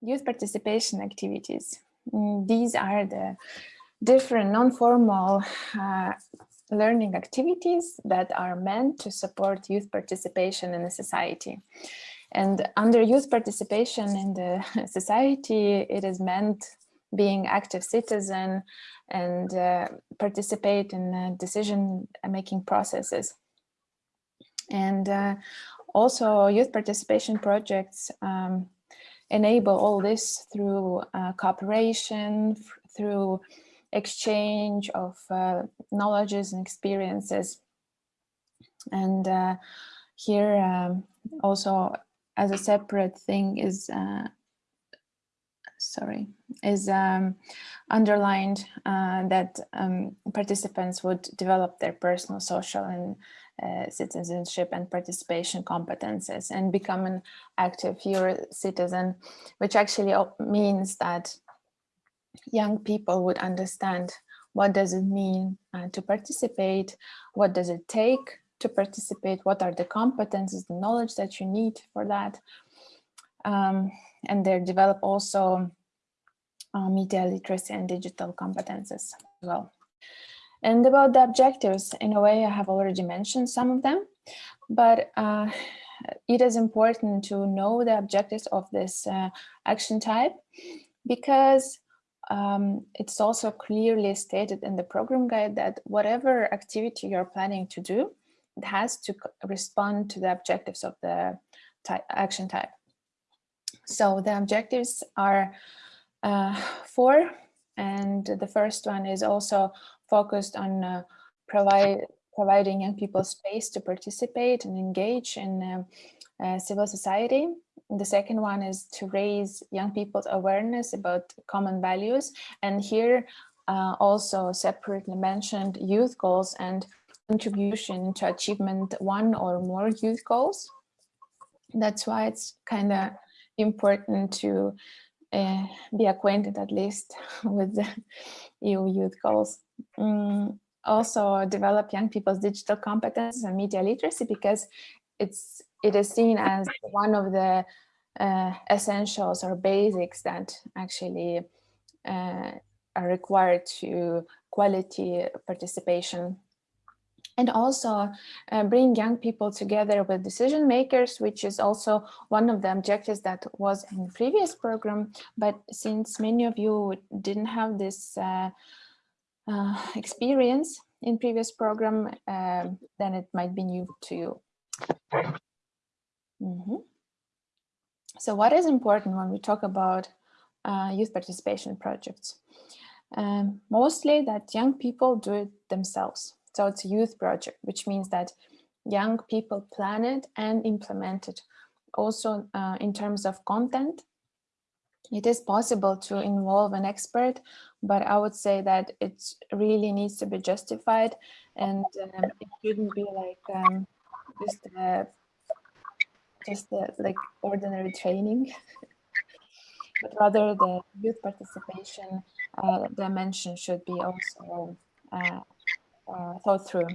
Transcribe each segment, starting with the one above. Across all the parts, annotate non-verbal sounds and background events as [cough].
youth participation activities. Mm, these are the different non-formal uh, learning activities that are meant to support youth participation in the society. And under youth participation in the [laughs] society, it is meant being active citizen and uh, participate in uh, decision-making processes. And uh, also youth participation projects um, enable all this through uh, cooperation, through exchange of uh, knowledges and experiences. And uh, here um, also as a separate thing is, uh, sorry, is um, underlined uh, that um, participants would develop their personal, social and uh, citizenship and participation competences and become an active Euro citizen, which actually means that young people would understand what does it mean uh, to participate, what does it take to participate, what are the competences, the knowledge that you need for that. Um, and they develop also uh, media literacy and digital competences as well. And about the objectives, in a way, I have already mentioned some of them, but uh, [sighs] it is important to know the objectives of this uh, action type because um, it's also clearly stated in the program guide that whatever activity you're planning to do, it has to respond to the objectives of the type, action type. So the objectives are uh, four, and the first one is also focused on uh, provide, providing young people space to participate and engage in uh, uh, civil society. The second one is to raise young people's awareness about common values. And here uh, also separately mentioned youth goals and contribution to achievement one or more youth goals. That's why it's kind of important to uh, be acquainted at least [laughs] with the EU youth goals. Mm, also develop young people's digital competences and media literacy because it's it is seen as one of the uh, essentials or basics that actually uh, are required to quality participation and also uh, bring young people together with decision makers, which is also one of the objectives that was in the previous program. But since many of you didn't have this uh, uh, experience in previous program, um, then it might be new to you. Mm -hmm. So what is important when we talk about uh, youth participation projects? Um, mostly that young people do it themselves. So it's a youth project, which means that young people plan it and implement it. Also, uh, in terms of content, it is possible to involve an expert, but I would say that it really needs to be justified and um, it shouldn't be like um, just uh, just uh, like ordinary training, [laughs] but rather the youth participation uh, dimension should be also uh, uh, thought through.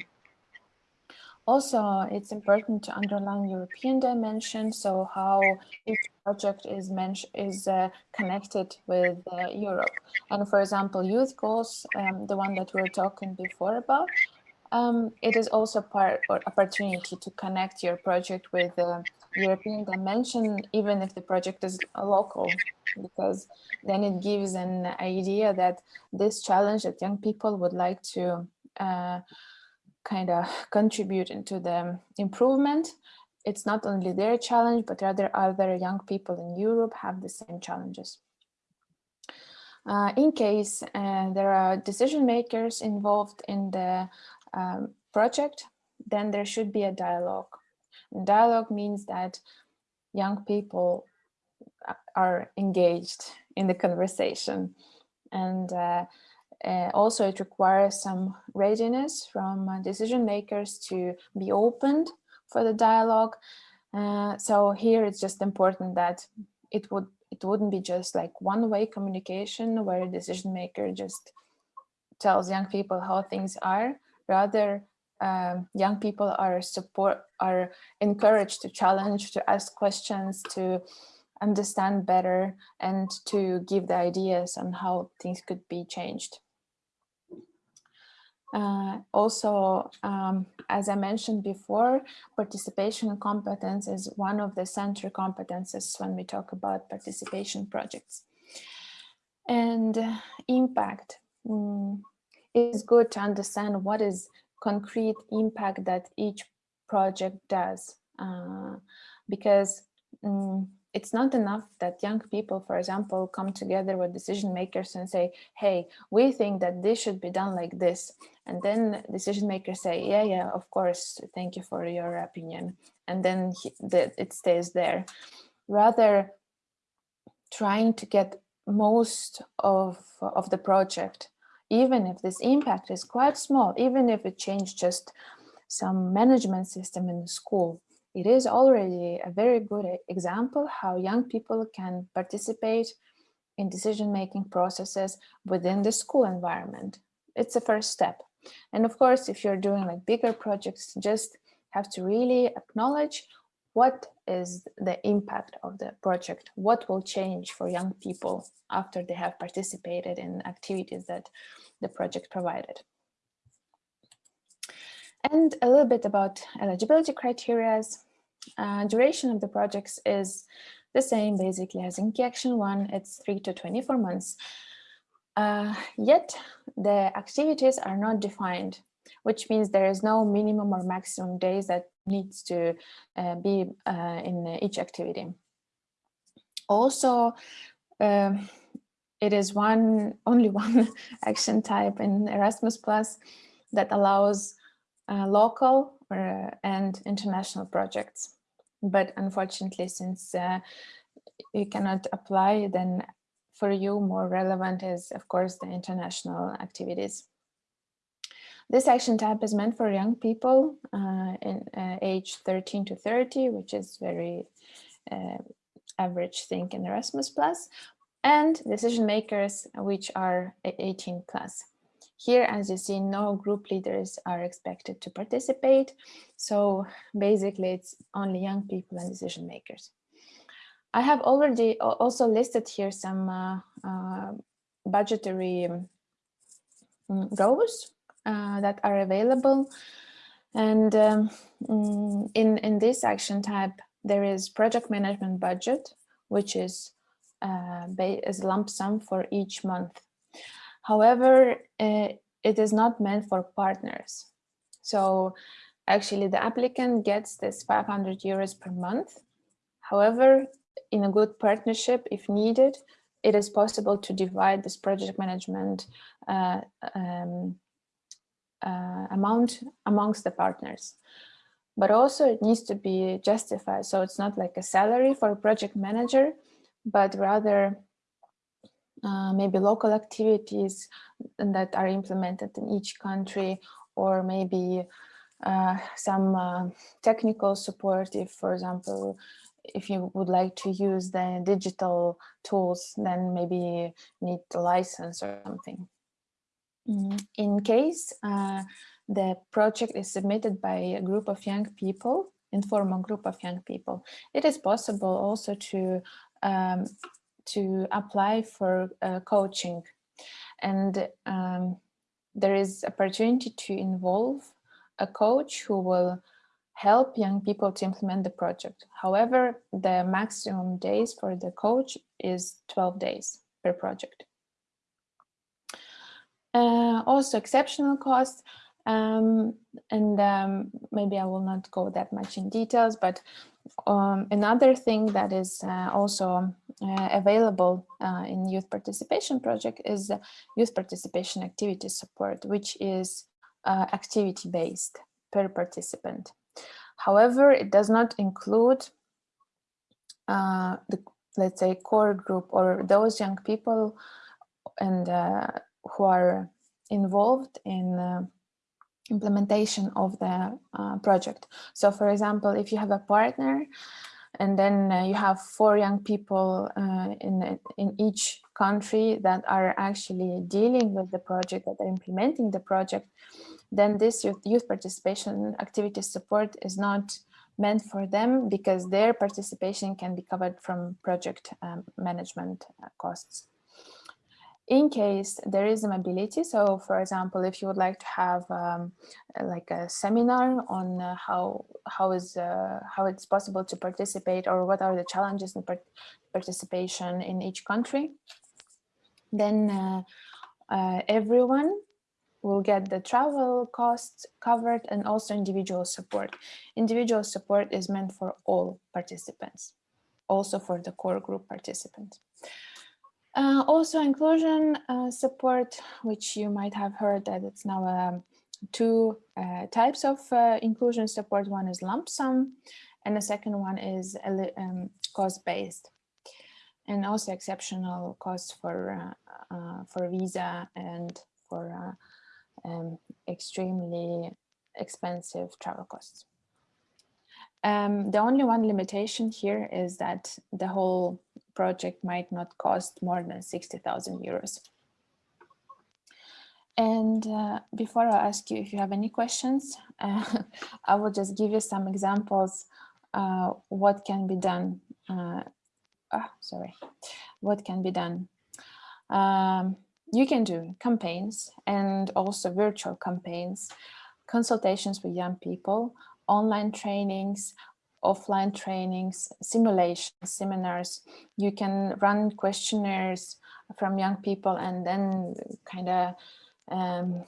Also, it's important to underline European dimension, so how each project is is uh, connected with uh, Europe. And for example, youth goals, um, the one that we were talking before about, um, it is also part or opportunity to connect your project with the European dimension, even if the project is local, because then it gives an idea that this challenge that young people would like to uh, kind of contribute into the improvement. It's not only their challenge, but rather other young people in Europe have the same challenges. Uh, in case uh, there are decision makers involved in the um, project, then there should be a dialogue. And dialogue means that young people are engaged in the conversation and uh, uh, also, it requires some readiness from uh, decision makers to be opened for the dialogue. Uh, so here it's just important that it would it wouldn't be just like one-way communication where a decision maker just tells young people how things are. Rather, um, young people are support are encouraged to challenge, to ask questions, to understand better and to give the ideas on how things could be changed. Uh, also, um, as I mentioned before, participation competence is one of the central competences when we talk about participation projects. And uh, impact. Mm, it's good to understand what is concrete impact that each project does. Uh, because um, it's not enough that young people, for example, come together with decision makers and say, hey, we think that this should be done like this. And then decision makers say, yeah, yeah, of course, thank you for your opinion. And then he, the, it stays there. Rather, trying to get most of, of the project, even if this impact is quite small, even if it changed just some management system in the school, it is already a very good example how young people can participate in decision-making processes within the school environment. It's a first step. And of course, if you're doing like bigger projects, just have to really acknowledge what is the impact of the project, what will change for young people after they have participated in activities that the project provided. And a little bit about eligibility criteria. Uh, duration of the projects is the same basically as in Key Action 1, it's 3 to 24 months. Uh, yet the activities are not defined, which means there is no minimum or maximum days that needs to uh, be uh, in each activity. Also, um, it is one [laughs] only one action type in Erasmus Plus that allows uh, local uh, and international projects. But unfortunately, since uh, you cannot apply, then for you more relevant is, of course, the international activities. This action type is meant for young people uh, in uh, age 13 to 30, which is very uh, average thing in Erasmus Plus, and decision makers, which are 18 plus. Here, as you see, no group leaders are expected to participate. So basically, it's only young people and decision makers. I have already also listed here some uh, uh, budgetary um, rows uh, that are available. And um, mm, in, in this action type, there is project management budget, which is uh, as lump sum for each month. However, uh, it is not meant for partners. So actually the applicant gets this 500 euros per month. However, in a good partnership, if needed, it is possible to divide this project management uh, um, uh, amount amongst the partners. But also it needs to be justified. So it's not like a salary for a project manager, but rather uh, maybe local activities that are implemented in each country or maybe uh, some uh, technical support if for example if you would like to use the digital tools then maybe need a license or something mm-hmm. in case uh, the project is submitted by a group of young people informal group of young people it is possible also to um, to apply for uh, coaching and um, there is opportunity to involve a coach who will help young people to implement the project. However, the maximum days for the coach is 12 days per project. Uh, also exceptional costs, um, and um, maybe I will not go that much in details, but um, another thing that is uh, also uh, available uh, in youth participation project is youth participation activity support, which is uh, activity based per participant. However, it does not include uh, the, let's say, core group or those young people and uh, who are involved in implementation of the uh, project. So for example, if you have a partner and then uh, you have four young people uh, in, in each country that are actually dealing with the project, that are implementing the project, then this youth, youth participation activity support is not meant for them because their participation can be covered from project um, management uh, costs. In case there is a mobility, so for example, if you would like to have um, like a seminar on uh, how how is uh, how it's possible to participate or what are the challenges in part participation in each country, then uh, uh everyone will get the travel costs covered and also individual support. Individual support is meant for all participants, also for the core group participants. Uh, also inclusion uh, support, which you might have heard that it's now um, two uh, types of uh, inclusion support. One is lump sum and the second one is um, cost-based and also exceptional costs for uh, uh, for visa and for um, extremely expensive travel costs. Um, the only one limitation here is that the whole project might not cost more than 60,000 euros. And uh, before I ask you if you have any questions, uh, [laughs] I will just give you some examples uh, what can be done. Uh, ah, sorry, what can be done. Um, you can do campaigns and also virtual campaigns, consultations with young people, online trainings, offline trainings, simulations, seminars. You can run questionnaires from young people and then kind of um,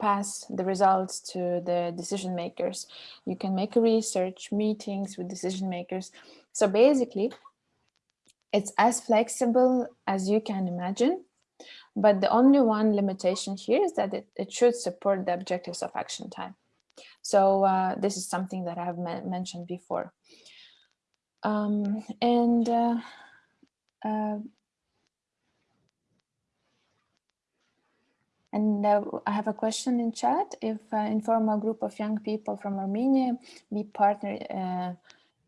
pass the results to the decision makers. You can make research meetings with decision makers. So basically, it's as flexible as you can imagine but the only one limitation here is that it, it should support the objectives of action time. So uh, this is something that I have mentioned before. Um, and uh, uh, And uh, I have a question in chat. If uh, informal group of young people from Armenia be partner uh,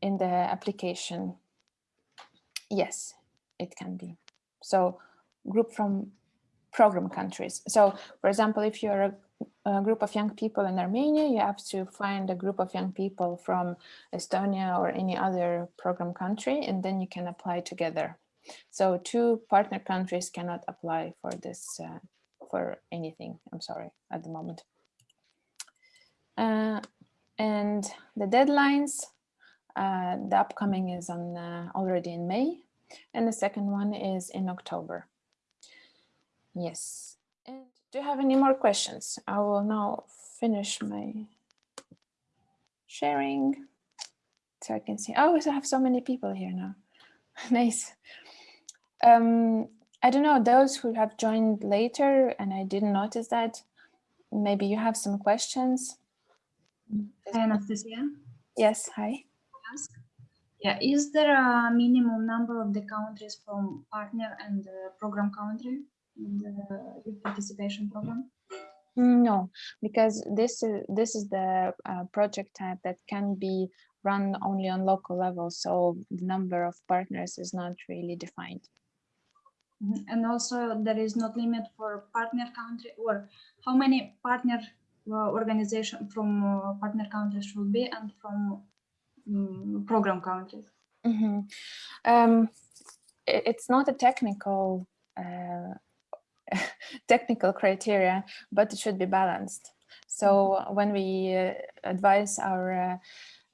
in the application? Yes, it can be. So group from program countries. So for example, if you're a, a, group of young people in Armenia, you have to find a group of young people from Estonia or any other program country, and then you can apply together. So two partner countries cannot apply for this, uh, for anything, I'm sorry, at the moment. Uh, and the deadlines, uh, the upcoming is on uh, already in May, and the second one is in October. Yes. And do you have any more questions? I will now finish my sharing so I can see. Oh, I have so many people here now. [laughs] nice. Um, I don't know, those who have joined later and I didn't notice that, maybe you have some questions. Hi, Anastasia. Yes, hi. Yeah, is there a minimum number of the countries from partner and program country? The youth participation program? No, because this is this is the uh, project type that can be run only on local level, so the number of partners is not really defined. Mm -hmm. And also there is no limit for partner country or how many partner uh, organization from uh, partner countries should be and from um, program countries? Mm -hmm. um, it's not a technical uh, [laughs] technical criteria, but it should be balanced. So mm-hmm. when we uh, advise our uh,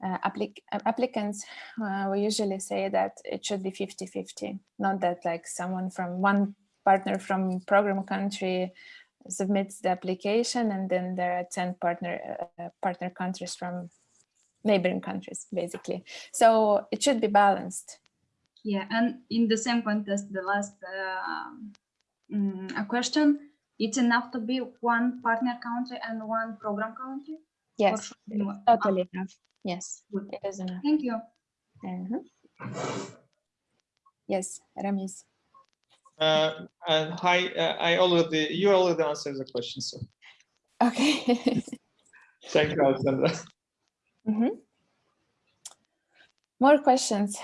uh, applic applicants, uh, we usually say that it should be 50-50, not that like someone from one partner from program country submits the application and then there are 10 partner uh, partner countries from neighboring countries, basically. So it should be balanced. Yeah, and in the same context, the last uh, um, a question. It's enough to be one partner country and one program country? Yes, totally ah. enough. Yes, Good. it is enough. Thank you. Uh -huh. Yes, Ramis. Uh, and hi, uh, I already, you already answered the question, so. Okay. [laughs] Thank you, Alexandra. Mm -hmm. More questions?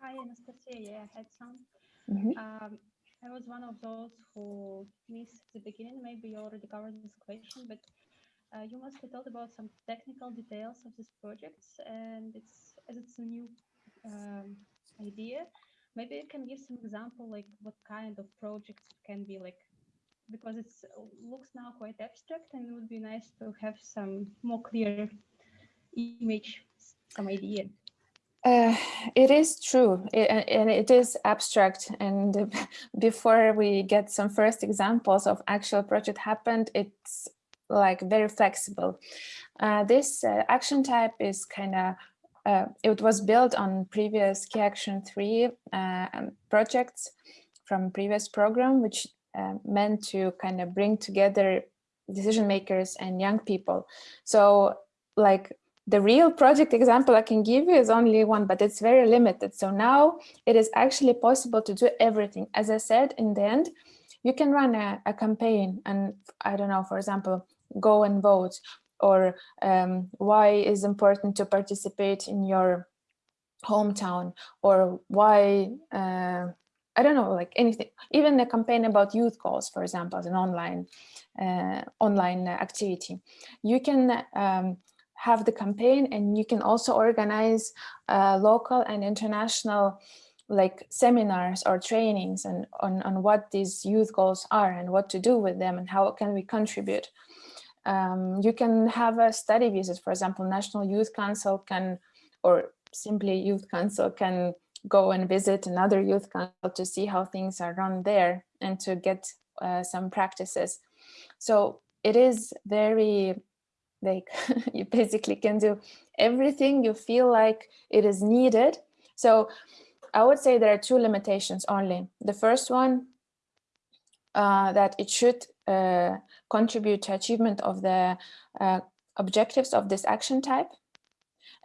Hi, Anastasia. Yeah, I had some. Mm -hmm. um, I was one of those who missed the beginning. Maybe you already covered this question, but Uh, you mostly told about some technical details of this project, and it's as it's a new um, idea. Maybe you can give some example, like what kind of projects can be like, because it looks now quite abstract, and it would be nice to have some more clear image, some idea. Uh, [sighs] it is true, i- a- and it is abstract. And [laughs] before we get some first examples of actual project happened, it's like very flexible. Uh, this uh, action type is kind of, uh, it was built on previous Key Action 3 uh, um, projects from previous program, which uh, meant to kind of bring together decision makers and young people. So like the real project example I can give you is only one, but it's very limited. So now it is actually possible to do everything. As I said, in the end, you can run a, a campaign and I don't know, for example, go and vote or um, why is important to participate in your hometown or why, uh, I don't know, like anything, even a campaign about youth goals, for example, as an online, uh, online activity. You can um, have the campaign and you can also organize uh, local and international like seminars or trainings and on, on what these youth goals are and what to do with them and how can we contribute. Um, you can have a study visit, for example, National Youth Council can, or simply Youth Council can go and visit another youth council to see how things are run there and to get uh, some practices. So it is very like [laughs] you basically can do everything you feel like it is needed. So I would say there are two limitations only. The first one, uh, that it should uh, contribute to achievement of the uh, objectives of this action type.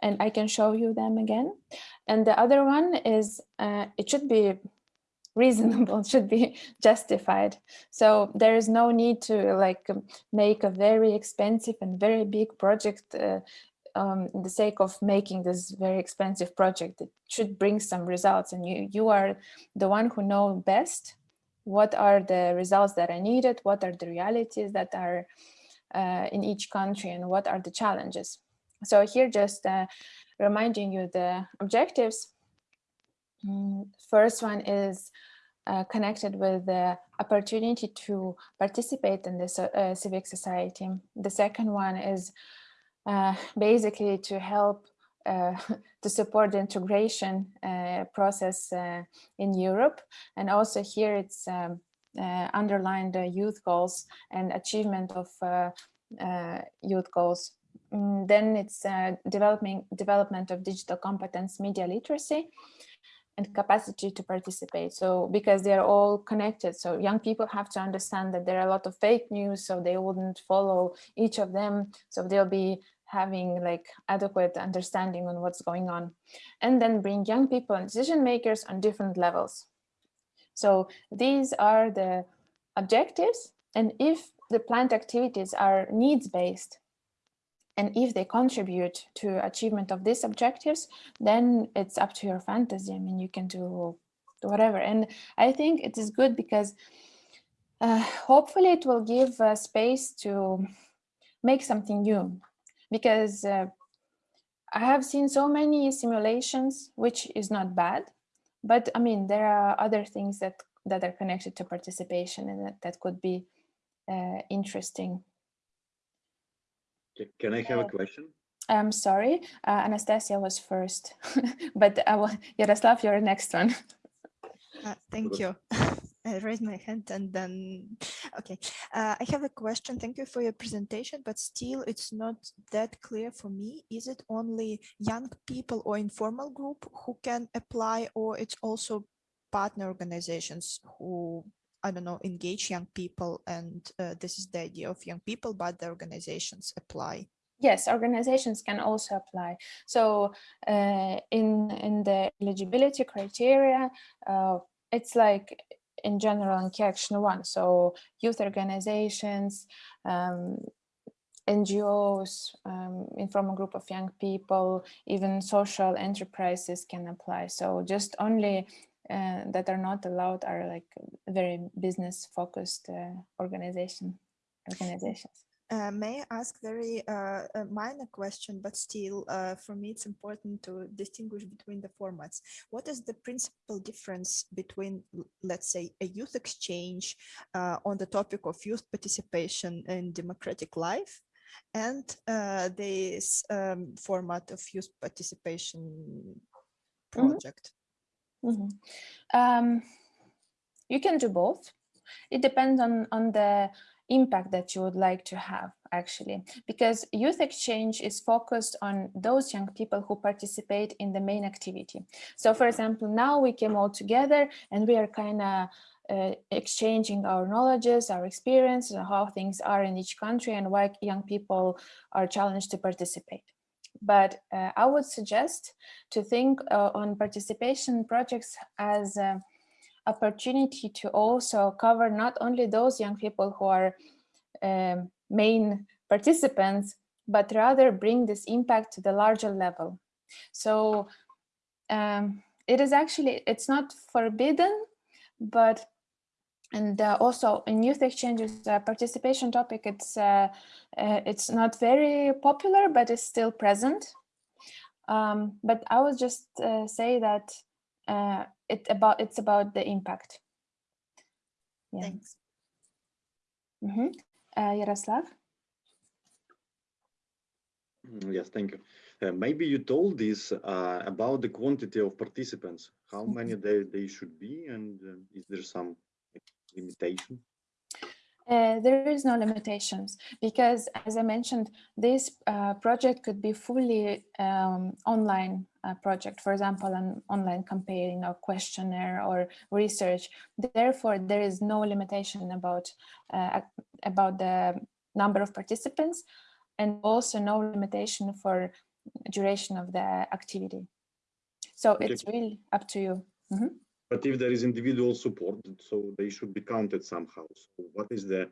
And I can show you them again. And the other one is uh, it should be reasonable, [laughs] should be justified. So there is no need to like um, make a very expensive and very big project uh, um, in the sake of making this very expensive project. It should bring some results and you, you are the one who know best what are the results that are needed, what are the realities that are uh, in each country and what are the challenges. So here just uh, reminding you the objectives. Mm, First one is uh, connected with the opportunity to participate in this uh, civic society. The second one is uh, basically to help uh, [laughs] to support the integration uh, process uh, in Europe. And also here it's um, underlined the youth goals and achievement of youth goals. Mm, then it's developing development of digital competence, media literacy, and capacity to participate. So because they are all connected, so young people have to understand that there are a lot of fake news, so they wouldn't follow each of them. So they'll be having like adequate understanding on what's going on and then bring young people and decision makers on different levels. So these are the objectives. And if the planned activities are needs based, and if they contribute to achievement of these objectives, then it's up to your fantasy. I mean, you can do whatever. And I think it is good because uh, hopefully it will give uh, space to make something new. Because uh, I have seen so many simulations, which is not bad. But I mean, there are other things that, that are connected to participation and that, that could be uh, interesting Can I have a question? I'm sorry, uh, Anastasia was first, [laughs] but I will, Yaroslav, you're the next one. [laughs] Uh, thank you. [laughs] I raised my hand and then, okay. Uh, I have a question. Thank you for your presentation, but still it's not that clear for me. Is it only young people or informal group who can apply or it's also partner organizations who, I don't know, engage young people and uh, this is the idea of young people, but the organizations apply. Yes, organizations can also apply. So uh, in, in the eligibility criteria, uh, it's like in general in Key Action 1. So youth organizations, um, NGOs, um, informal group of young people, even social enterprises can apply. So just only uh, that are not allowed are like very business focused uh, organization organizations. Uh, may I ask very uh, a minor question, but still, uh, for me, it's important to distinguish between the formats. What is the principal difference between, let's say, a youth exchange uh, on the topic of youth participation in democratic life and uh, this um, format of youth participation project? Mhm. Um, you can do both. It depends on, on the impact that you would like to have actually, because youth exchange is focused on those young people who participate in the main activity. So for example, now we came all together and we are kind of uh, exchanging our knowledges, our experience, and how things are in each country and why young people are challenged to participate. But uh, I would suggest to think uh, on participation projects as a opportunity to also cover not only those young people who are um, main participants, but rather bring this impact to the larger level. So um, it is actually, it's not forbidden, but and uh, also in youth exchanges uh, participation topic it's uh, uh, it's not very popular but it's still present um, but i would just uh, say that uh, it about it's about the impact yeah Thanks. Mhm. uh, yaroslav Mm, Yes, thank you. Uh, maybe you told this uh, about the quantity of participants, how many they, they should be, and uh, is there some like, limitation? Uh, there is no limitations because, as I mentioned, this uh, project could be fully um, online uh, project, for example, an online campaign or questionnaire or research. Therefore, there is no limitation about uh, about the number of participants and also no limitation for duration of the activity. So Okay. it's really up to you. Mhm. But if there is individual support, so they should be counted somehow. So what is the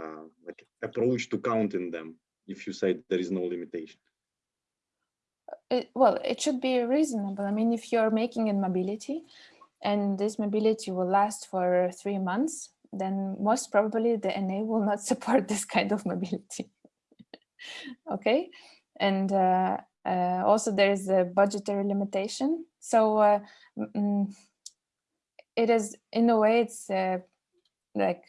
uh, like approach to counting them if you say there is no limitation? it, well, it should be reasonable. I mean, if you're making a mobility and this mobility will last for three months, then most probably the NA will not [laughs] support this kind of mobility. [laughs] okay. And uh, uh, also there's a budgetary limitation. So uh, mm, it is, in a way, it's uh, like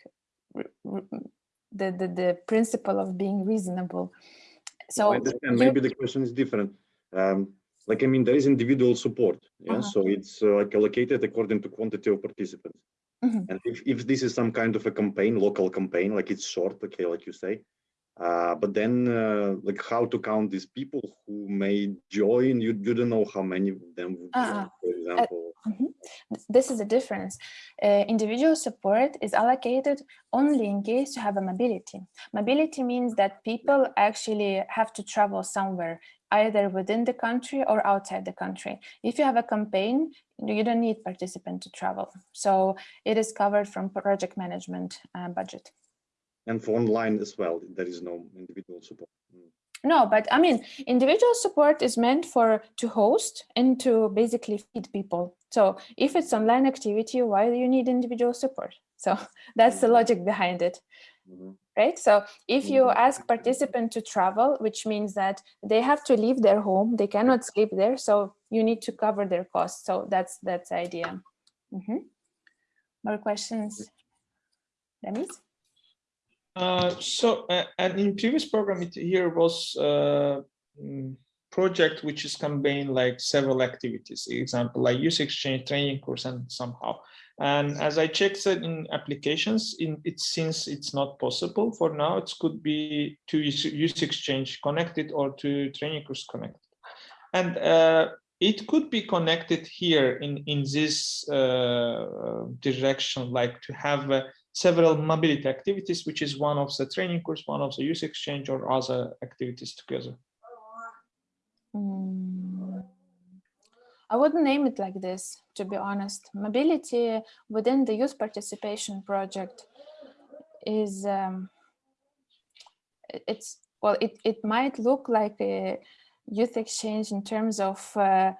the, the, the principle of being reasonable. So I understand. Maybe the question is different. Um, like, I mean, there is individual support. Yeah. Uh-huh. So it's uh, like allocated according to quantity of participants. Mhm. And if, if this is some kind of a campaign, local campaign, like it's short, okay, like you say, uh, but then uh, like how to count these people who may join, you, you don't know how many of them would Uh-uh. join, for example. Mhm. This is the difference. Uh, individual support is allocated only in case you have a mobility. Mobility means that people actually have to travel somewhere, either within the country or outside the country. If you have a campaign, you don't need participant to travel. So it is covered from project management uh, budget. And for online as well, there is no individual support. Mm. No, but I mean, individual support is meant for to host and to basically feed people. So if it's online activity, why do you need individual support? So [laughs] that's the Mhm. logic behind it, Mhm. right? So if you Mhm. ask participant to travel, which means that they have to leave their home, they cannot sleep there, so you need to cover their costs. So that's that's the idea. Mhm. More questions, Remis? Uh, so, uh, and in previous program, it here was uh, mm, project which is combine like several activities, example like youth exchange, training course, and somehow. And as I checked in applications, in it since it's not possible for now, it could be to use, exchange connected or to training course connected. And uh, it could be connected here in in this uh, direction, like to have uh, several mobility activities, which is one of the training course, one of the youth exchange or other activities together. Mm, I wouldn't name it like this, to be honest. Mobility within the youth participation project is, um, it's, well, it, it might look like a youth exchange in terms of uh,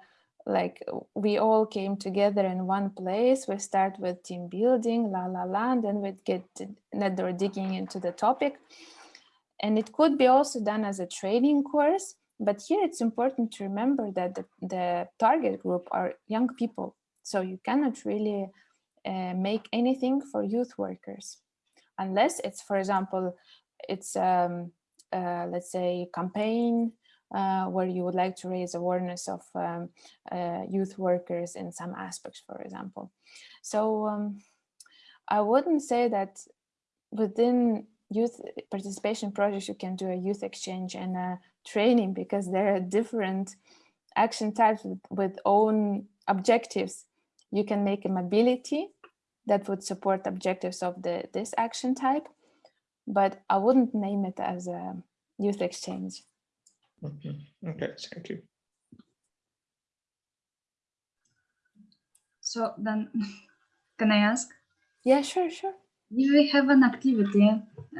like we all came together in one place. We start with team building, la la la, and then we get another digging into the topic. And it could be also done as a training course, but here it's important to remember that the, the target group are young people. So you cannot really uh, make anything for youth workers unless it's, for example, it's, um, uh, let's say, campaign where you would like to raise awareness of um, uh, youth workers in some aspects, for example. So um, I wouldn't say that within youth participation projects, you can do a youth exchange and a training because there are different action types with, with own objectives. You can make a mobility that would support objectives of the this action type, but I wouldn't name it as a youth exchange. Okay, okay, thank you. So then, [laughs] can I ask? Yeah, sure, sure. We have an activity,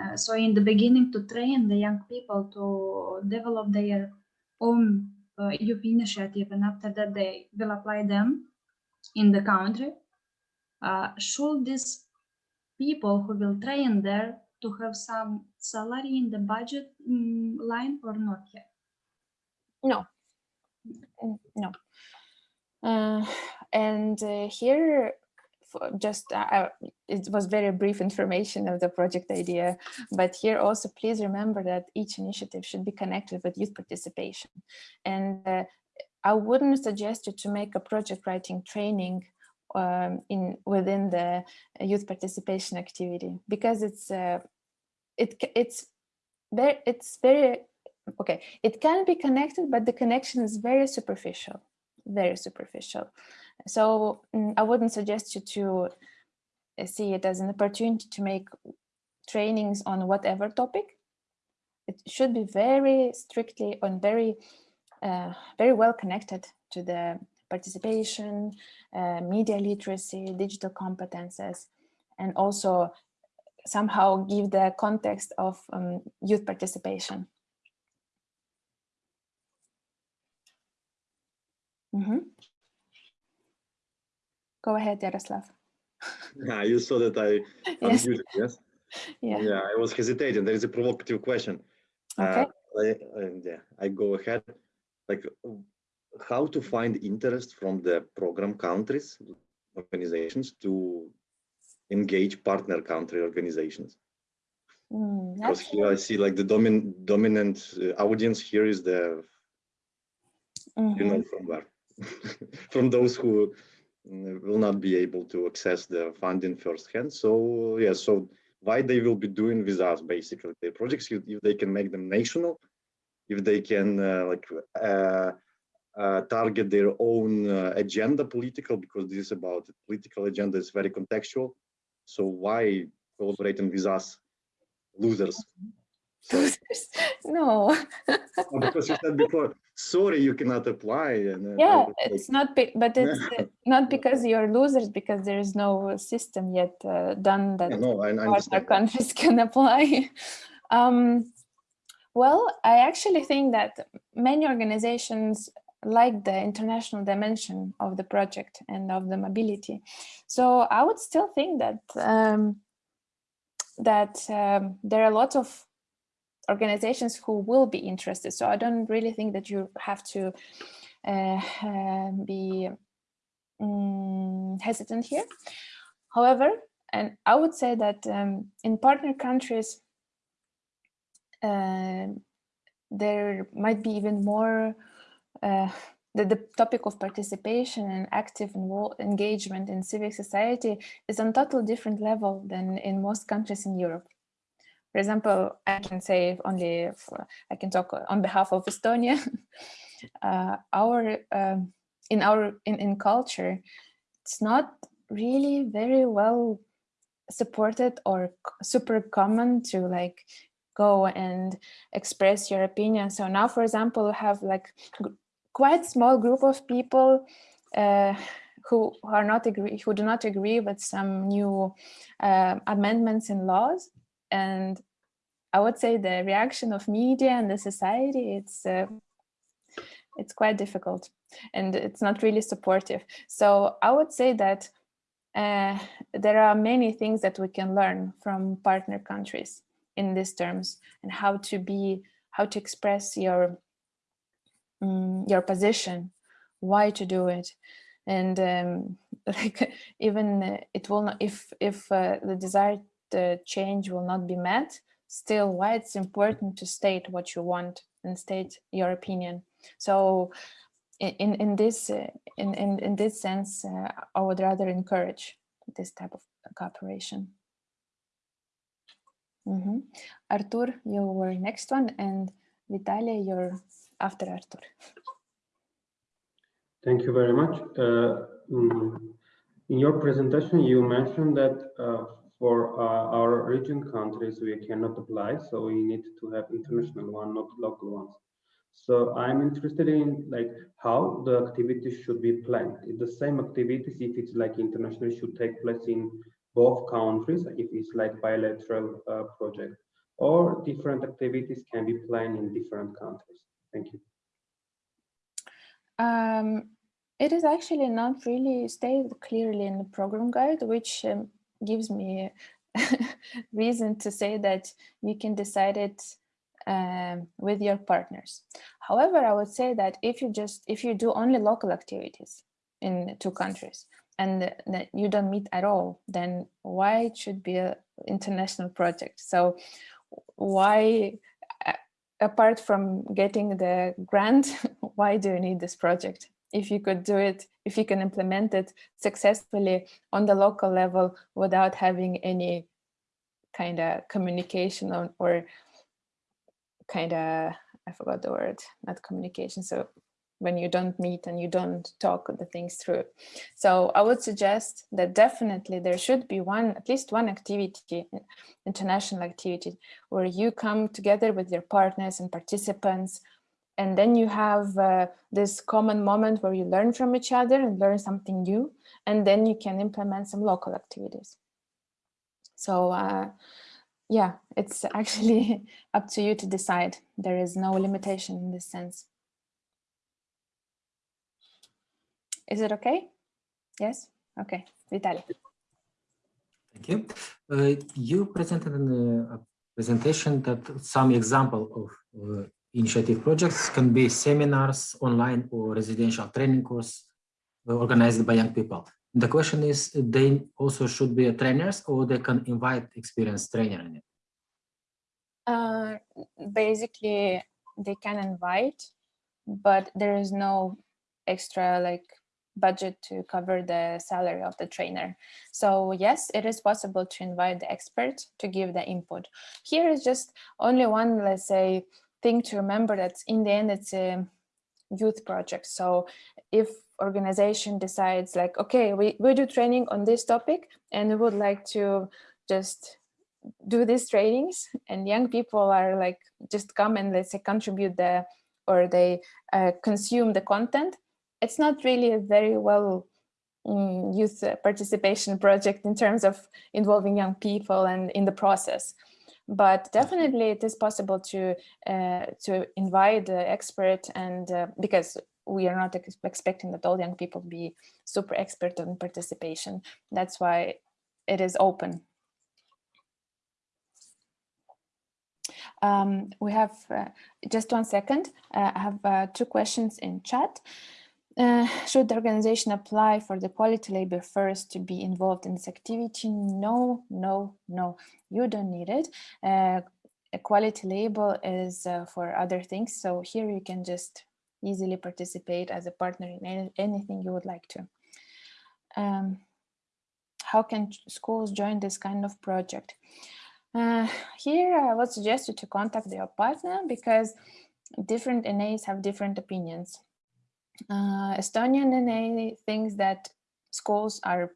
uh, so in the beginning to train the young people to develop their own uh, youth initiative and after that they will apply them in the country. Uh, should these people who will train there to have some salary in the budget mm, line or not yet? No, Mm, no. Uh, and uh, here, just uh, it was very brief information of the project idea, but here also please remember that each initiative should be connected with youth participation. And uh, I wouldn't suggest you to make a project writing training um, in within the youth participation activity because it's uh, it it's very it's very okay it can be connected but the connection is very superficial very superficial. So mm, i wouldn't suggest you to uh, see it as an opportunity to make trainings on whatever topic. It should be very strictly on very uh, very well connected to the participation uh, media literacy digital competences and also somehow give the context of um, youth participation Mm -hmm. Go ahead, Yaroslav. Yeah, [laughs] you saw that I [laughs] yes. yes? [laughs] Yeah. Yeah, I was hesitating. There is a provocative question. Okay. Uh, I, uh, yeah, I go ahead. Like, how to find interest from the program countries, organizations to engage partner country organizations? Mm, because here I see like the domin dominant uh, audience here is the, mm -hmm. you know, Mm-hmm. from where [laughs] from those who mm, will not be able to access the funding firsthand. So yeah, so why they will be doing with us basically their projects if they can make them national, if they can uh, like uh, uh, target their own uh, agenda political because this is about political agenda is very contextual. So why collaborating with us losers? [laughs] So, [laughs] no. because you said before, sorry, you cannot apply. And, yeah, it's not, but it's [laughs] uh, not because you're losers, because there is no system yet uh, done that yeah, no, I, I other countries can apply. um, well, I actually think that many organizations like the international dimension of the project and of the mobility. So I would still think that um, that um, there are a lot of organizations who will be interested. So I don't really think that you have to uh, uh, be um, hesitant here. However, and I would say that um, in partner countries, uh, there might be even more uh, the, the topic of participation and active engagement in civic society is on a totally different level than in most countries in Europe. For example, I can say only, for, I can talk on behalf of Estonia. [laughs] uh, our, um, in our, in, in culture, it's not really very well supported or super common to like go and express your opinion. So now, for example, we have like quite small group of people uh, who are not agree, who do not agree with some new uh, amendments in laws and I would say the reaction of media and the society, it's uh, it's quite difficult and it's not really supportive. So I would say that uh, there are many things that we can learn from partner countries. in these terms and how to be, how to express your, um, your position, why to do it. And um, [laughs] like even it will not, if, if uh, the desired uh, change will not be met, still why it's important to state what you want and state your opinion. So in in this uh, in, in in this sense, uh, I would rather encourage this type of cooperation. Mm -hmm. Artur, you were next one, and Vitalia, you're after Artur. Thank you very much. Uh, mm, in your presentation, you mentioned that uh, for uh, our region countries, we cannot apply, so we need to have international one, not local ones. So I'm interested in like how the activities should be planned. If the same activities, if it's like international, should take place in both countries, if it's like bilateral uh, project, or different activities can be planned in different countries. Thank you. Um, it is actually not really stated clearly in the program guide, which um, gives me [laughs] reason to say that you can decide it um, with your partners. However, I would say that if you just if you do only local activities in two countries and you don't meet at all, then why it should be an international project? So why, apart from getting the grant, [laughs] why do you need this project? If you could do it, if you can implement it successfully on the local level without having any kind of communication or, or kind of, I forgot the word, not communication. So when you don't meet and you don't talk the things through. So I would suggest that definitely there should be one, at least one activity, international activity, where you come together with your partners and participants, and then you have uh, this common moment where you learn from each other and learn something new, and then you can implement some local activities. So uh, yeah, it's [laughs] actually up to you to decide. There is no limitation in this sense. Is it okay? Yes? Okay, Vitaly. Thank you. Uh, you presented in a presentation that some example of uh, initiative projects can be seminars, online or residential training course uh, organized by young people. The question is, they also should be trainers or they can invite experienced trainer in it? Uh, basically, they can invite, but there is no extra like budget to cover the salary of the trainer. So yes, it is possible to invite the expert to give the input. Here is just only one, let's say, thing to remember that in the end, it's a youth project. So if organization decides like, okay, we, we do training on this topic and we would like to just do these trainings and young people are like, just come and let's say contribute the, or they uh, consume the content, it's not really a very well um, youth participation project in terms of involving young people and in the process. But definitely it is possible to uh, to invite the expert and uh, because we are not ex expecting that all young people be super expert on participation. That's why it is open. Um, we have uh, just one second. Uh, I have uh, two questions in chat. Uh, should the organization apply for the quality label first to be involved in this activity? No, no, no, you don't need it. Uh, a quality label is uh, for other things. So here you can just easily participate as a partner in any, anything you would like to. Um, how can schools join this kind of project? Uh, here I would suggest you to contact your partner because different NAs have different opinions. Uh, Estonian NA thinks that schools are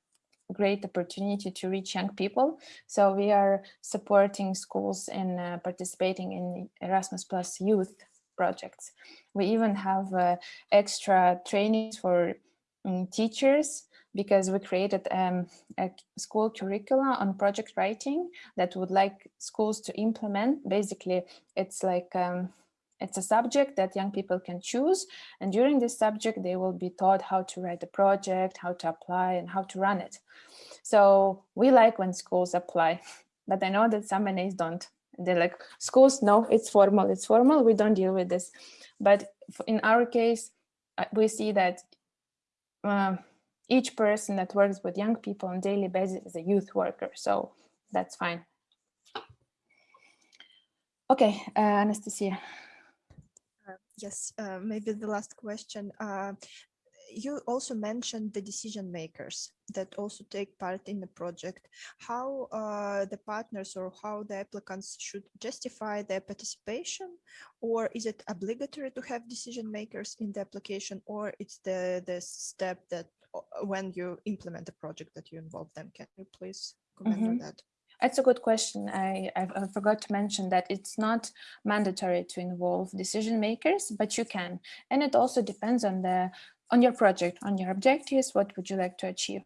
great opportunity to reach young people. So we are supporting schools in uh, participating in Erasmus Plus youth projects. We even have uh, extra trainings for um, teachers because we created um, a school curricula on project writing that would like schools to implement. Basically, it's like um, it's a subject that young people can choose. And during this subject, they will be taught how to write the project, how to apply and how to run it. So we like when schools apply, [laughs] but I know that some NAs don't. They're like, schools, no, it's formal, it's formal, we don't deal with this. But in our case, uh, we see that um, each person that works with young people on daily basis is a youth worker, so that's fine. Okay, uh, Anastasia. Yes, uh, maybe the last question. Uh, you also mentioned the decision makers that also take part in the project. How uh, the partners or how the applicants should justify their participation, or is it obligatory to have decision makers in the application, or it's the the step that uh, when you implement the project that you involve them? Can you please comment on that? That's a good question. I, I, forgot to mention that it's not mandatory to involve decision makers, but you can. And it also depends on the on your project, on your objectives, what would you like to achieve.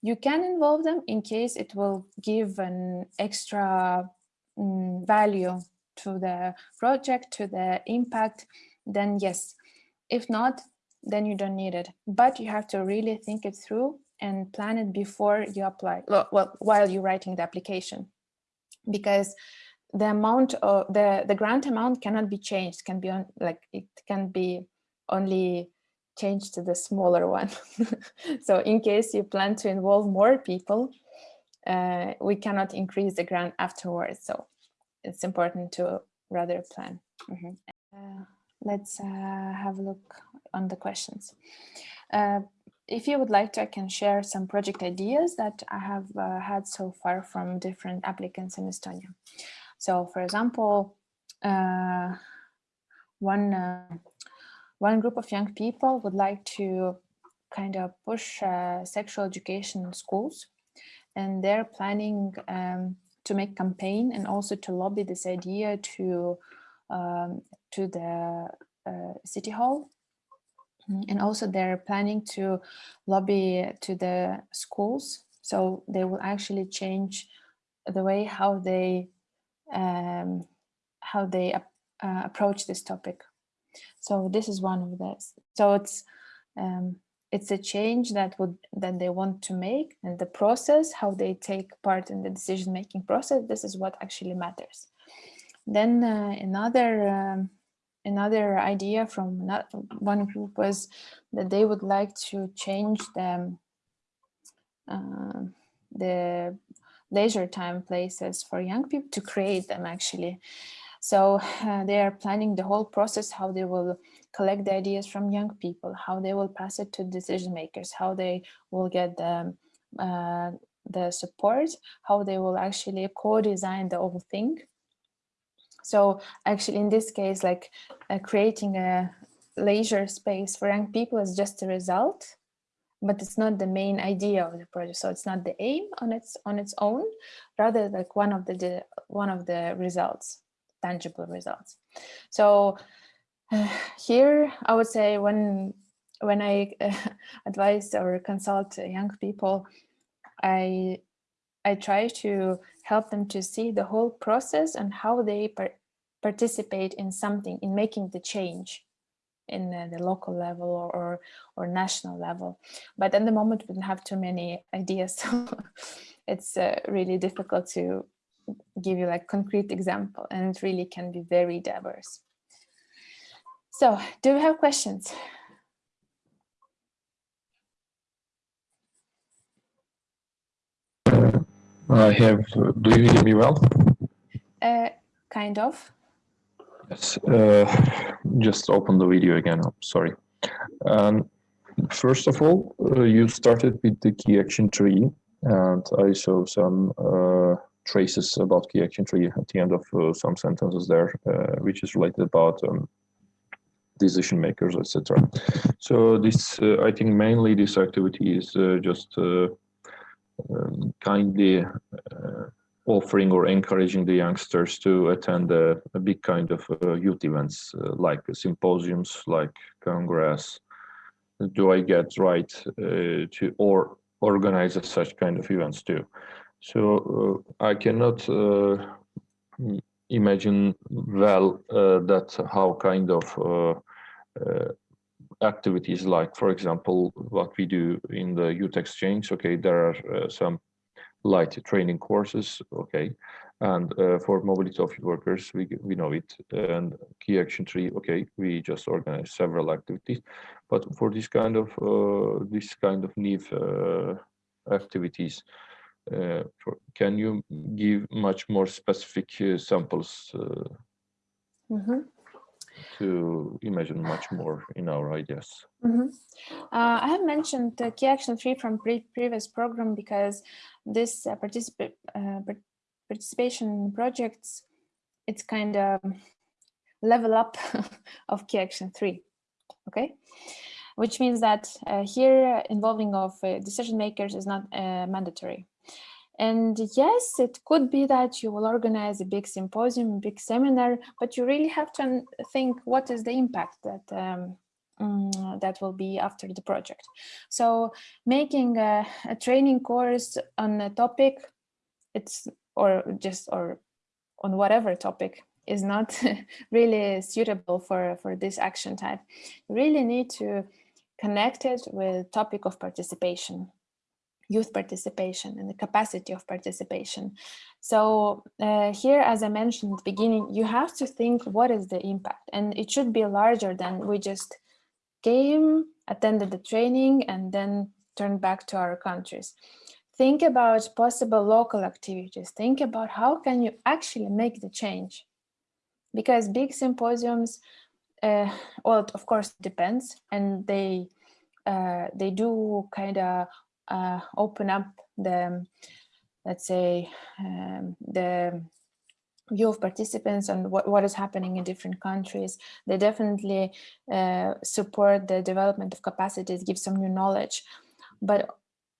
You can involve them in case it will give an extra mm, value to the project, to the impact, then yes. If not, then you don't need it. But you have to really think it through and plan it before you apply, well, well while you're writing the application. Because the amount of the, the grant amount cannot be changed, can be on like it can be only changed to the smaller one. [laughs] so in case you plan to involve more people, uh, we cannot increase the grant afterwards. So it's important to rather plan. Mhm. Uh, let's uh, have a look on the questions. If you would like to, I can share some project ideas that I have uh, had so far from different applicants in Estonia. So for example, uh, one, uh, one group of young people would like to kind of push uh, sexual education in schools and they're planning um, to make campaign and also to lobby this idea to um, to the uh, city hall and also they're planning to lobby to the schools so they will actually change the way how they um, how they uh, approach this topic. So this is one of this so it's um, it's a change that would that they want to make and the process how they take part in the decision making process this is what actually matters. Then uh, another um, another idea from one group was that they would like to change the uh, the leisure time places for young people to create them actually. So uh, they are planning the whole process how they will collect the ideas from young people how they will pass it to decision makers how they will get the uh, the support how they will actually co-design the whole thing so actually in this case, like uh, creating a leisure space for young people is just a result, but it's not the main idea of the project. So it's not the aim on its on its own, rather like one of the, one of the results, tangible results. So uh, [sighs] here I would say when when I uh, [laughs] advise or consult young people, I I try to help them to see the whole process and how they participate in something, in making the change in uh, the local level or, or, or national level. But at the moment, we don't have too many ideas, [laughs] so it's uh, really difficult to give you like concrete example, and it really can be very diverse. So, do we have questions? I have. Do you hear me well? Uh, kind of. Yes. Uh, just open the video again. I'm sorry. Um, first of all, uh, you started with the key action tree, and I saw some uh, traces about key action tree at the end of uh, some sentences there, uh, which is related about um, decision makers, etc. So this, uh, I think, mainly this activity is just um, kindly offering or encouraging the youngsters to attend a, a big kind of uh, youth events uh, like symposiums, like congress. Do I get right uh, to or organize such kind of events too? So uh, I cannot imagine well that how kind of activities like, for example, what we do in the youth exchange. Okay, there are uh, some light training courses, okay. And uh, for mobility of workers, we we know it. And key action tree, okay, we just organize several activities. But for this kind of uh, this kind of NIF uh, activities, uh, for, can you give much more specific uh, samples Mm -hmm. To imagine much more in our ideas? Mm -hmm. uh, I have mentioned key action three from pre previous program because this uh, particip uh, participation projects, it's kind of level up [laughs] of key action three, okay? Which means that uh, here involving of uh, decision makers is not uh, mandatory. And yes, it could be that you will organize a big symposium, a big seminar, but you really have to think what is the impact that um, um, that will be after the project. So making a, a, training course on a topic, it's or just or on whatever topic is not [laughs] really suitable for for this action type. You really need to connect it with topic of participation youth participation and the capacity of participation. So uh, here, as I mentioned at the beginning, you have to think what is the impact and it should be larger than we just came, attended the training and then turned back to our countries. Think about possible local activities. Think about how can you actually make the change? Because big symposiums, uh, well, of course, depends and they uh, they do kind of uh, open up the, let's say, um, the view of participants and what, what is happening in different countries. They definitely uh, support the development of capacities, give some new knowledge. But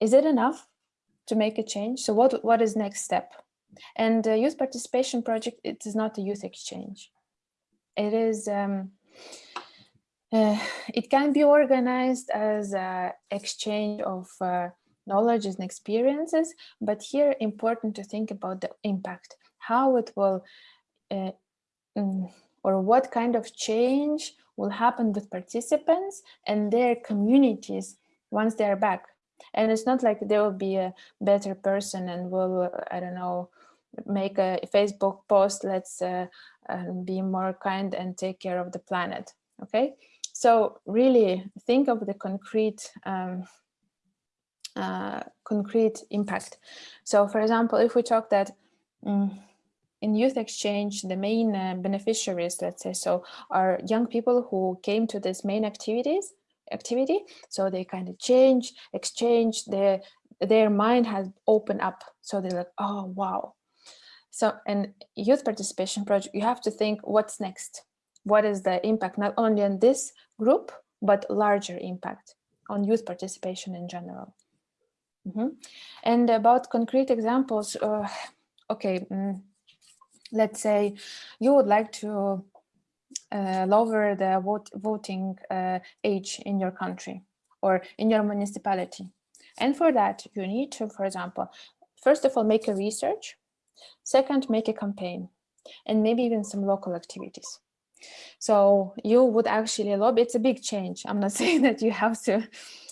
is it enough to make a change? So what, what is next step? And the youth participation project, it is not a youth exchange. It is, um, uh, [sighs] it can be organized as an exchange of uh, knowledge and experiences, but here important to think about the impact, how it will, uh, mm, or what kind of change will happen with participants and their communities once they're back. And it's not like they will be a better person and will, I don't know, make a Facebook post, let's uh, uh, be more kind and take care of the planet, okay? So really think of the concrete um, uh, concrete impact. So for example, if we talk that um, in youth exchange, the main uh, beneficiaries, let's say, so are young people who came to this main activities activity. So they kind of change, exchange, their, their mind has opened up. So they're like, oh, wow. So, and youth participation project, you have to think what's next? What is the impact, not only on this group, but larger impact on youth participation in general. Mm -hmm. And about concrete examples, uh, okay, mm, let's say you would like to uh, lower the vote, voting uh, age in your country or in your municipality. And for that, you need to, for example, first of all, make a research, second, make a campaign, and maybe even some local activities. So you would actually lobby, it's a big change. I'm not [laughs] saying that you have to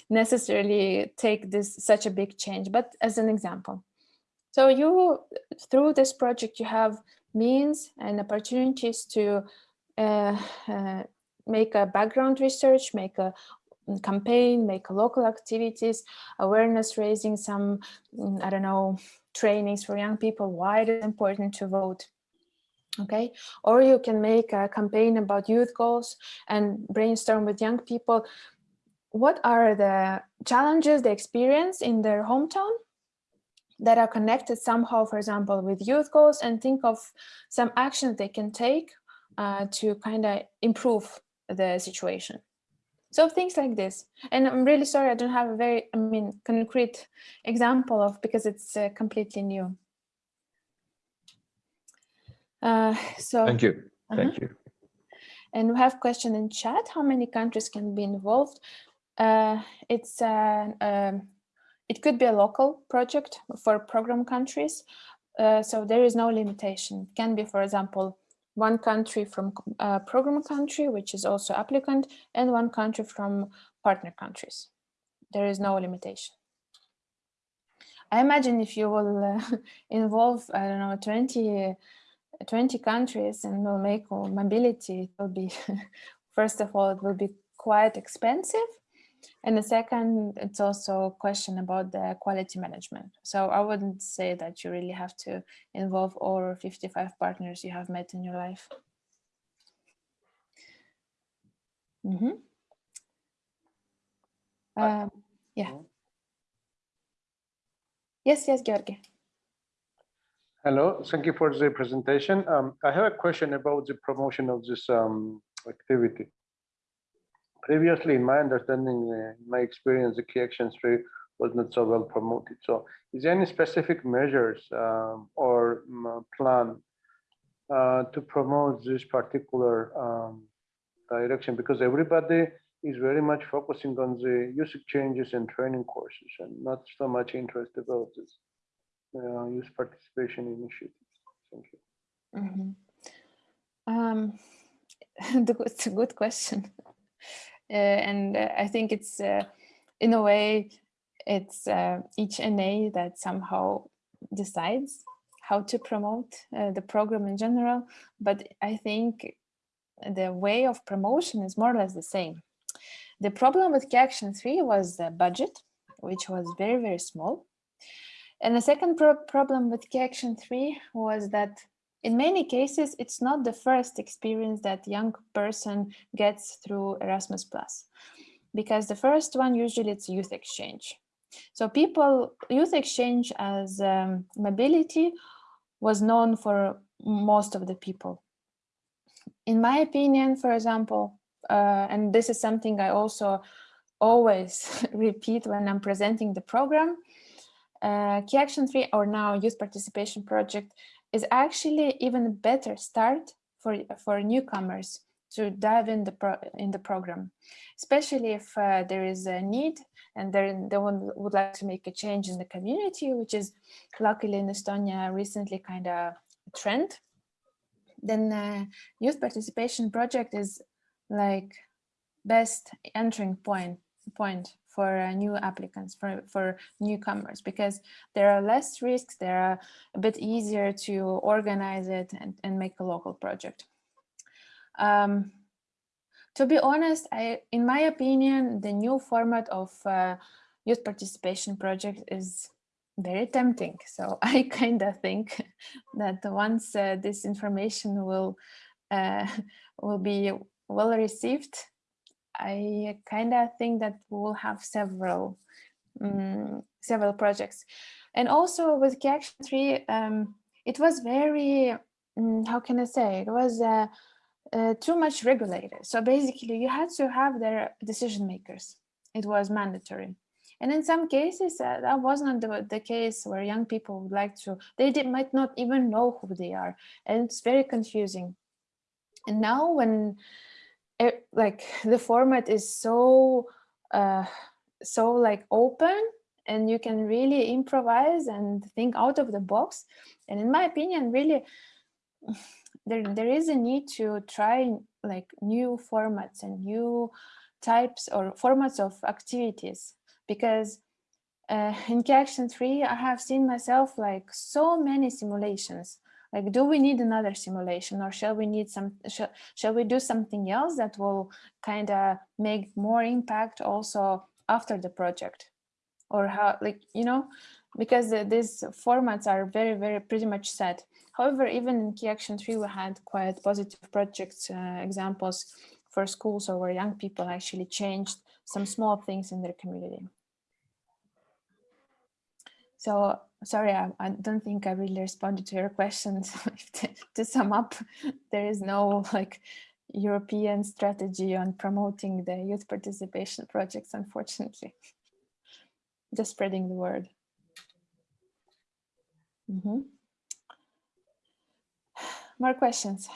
necessarily take this such a big change, but as an example. So you, through this project, you have means and opportunities to uh, uh, make a background research, make a campaign, make local activities, awareness raising, some, mm, I don't know, trainings for young people, why it is important to vote. Okay, or you can make a campaign about youth goals and brainstorm with young people what are the challenges they experience in their hometown that are connected somehow, for example, with youth goals and think of some actions they can take uh, to kind of improve the situation. So things like this. And I'm really sorry, I don't have a very, I mean, concrete example of because it's uh, completely new. Uh, so thank you. Thank -huh. you. And we have question in chat, how many countries can be involved? Uh, it's uh, um, it could be a local project for program countries, uh, so there is no limitation. It can be, for example, one country from uh, program country, which is also applicant, and one country from partner countries. There is no limitation. I imagine if you will uh, [laughs] involve, I don't know, 20, 20 countries and will make mobility, it will be, [laughs] first of all, it will be quite expensive. And the second, it's also a question about the quality management. So I wouldn't say that you really have to involve all 55 partners you have met in your life. Mm -hmm. um, yeah. Yes, yes, Georgi. Hello, thank you for the presentation. Um, I have a question about the promotion of this um, activity. Previously, in my understanding, uh, my experience, the key action tree was not so well promoted. So is there any specific measures um, or um, plan uh, to promote this particular um, direction? Because everybody is very much focusing on the youth exchanges and training courses and not so much interest about this uh, youth participation initiatives. Thank you. Mm -hmm. um, [laughs] it's a good question. [laughs] Uh, and uh, I think it's, uh, in a way, it's uh, each NA that somehow decides how to promote uh, the program in general. But I think the way of promotion is more or less the same. The problem with Key Action 3 was the budget, which was very, very small. And the second pro problem with Key Action 3 was that in many cases, it's not the first experience that young person gets through Erasmus Plus, because the first one usually it's youth exchange. So people, youth exchange as um, mobility was known for most of the people. In my opinion, for example, uh, and this is something I also always [laughs] repeat when I'm presenting the program, uh, Key Action 3 or now Youth Participation Project is actually even a better start for, for newcomers to dive in the pro in the program, especially if uh, there is a need and they would like to make a change in the community, which is luckily in Estonia recently kind of a trend. Then uh, youth participation project is like best entering point point for uh, new applicants, for, for newcomers, because there are less risks, there are a bit easier to organize it and, and make a local project. Um, to be honest, I, in my opinion, the new format of uh, youth participation project is very tempting. So [laughs] I kind of think [laughs] that once uh, this information will uh, [laughs] will be well received, I kind of think that we'll have several um, several projects. And also with Key Action 3, um, it was very, um, how can I say, it was uh, uh, too much regulated. So basically you had to have their decision makers. It was mandatory. And in some cases, uh, that wasn't the, the case where young people would like to, they did, might not even know who they are. And it's very confusing. And now when it, like the format is so uh, so like open and you can really improvise and think out of the box. And in my opinion really [sighs] there there is a need to try like new formats and new types or formats of activities because uh, in Key Action 3 I have seen myself like so many simulations like, do we need another simulation or shall we need some, shall, shall we do something else that will kind of make more impact also after the project? Or how, like, you know, because the, these formats are very, very pretty much set. However, even in Key Action 3, we had quite positive projects uh, examples for schools or where young people actually changed some small things in their community. So sorry, I, I, don't think I really responded to your questions. [laughs] to, sum up, there is no like European strategy on promoting the youth participation projects, unfortunately. [laughs] Just spreading the word. Mm -hmm. [sighs] More questions?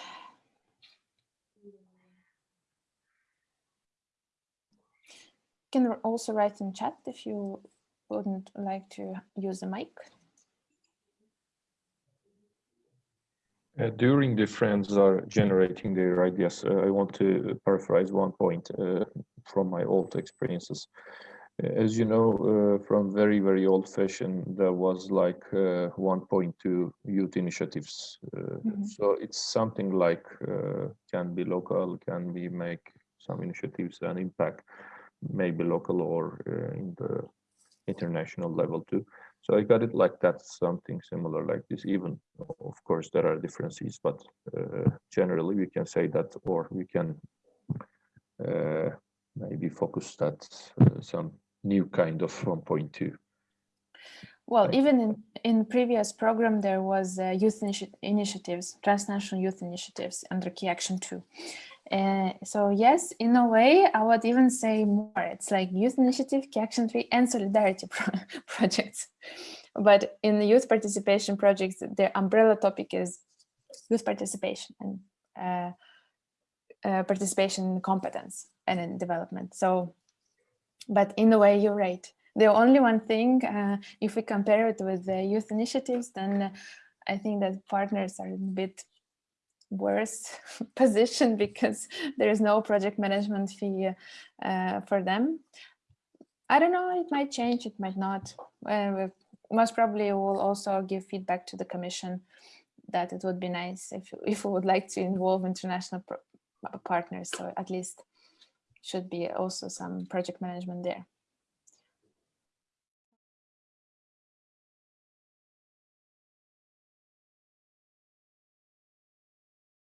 You can also write in chat if you wouldn't like to use the mic. Uh, during the friends are generating their ideas, uh, I want to paraphrase one point uh, from my old experiences. As you know, uh, from very, very old fashioned, there was like uh, 1.2 youth initiatives. Uh, Mhm. So it's something like uh, can be local, can we make some initiatives and impact maybe local or uh, in the international level too. So I got it like that, something similar like this. Even of course there are differences, but uh, generally we can say that, or we can uh, maybe focus that uh, some new kind of 1.2. Well, even in, in previous program, there was uh, youth initi- initiatives, transnational youth initiatives under Key Action 2. Uh, so yes, in a way, I would even say more. It's like youth initiative, Key Action 3 and solidarity [laughs] pro- projects. But in the youth participation projects, the umbrella topic is youth participation and uh, uh, participation in competence and in development. So, but in a way, you're right. The only one thing, uh, if we compare it with the youth initiatives, then uh, I think that partners are in a bit worse [laughs] position because [laughs] there is no project management fee uh, for them. I don't know, it might change, it might not. Uh, most probably we'll also give feedback to the commission that it would be nice if, if we would like to involve international partners. So at least should be also some project management there.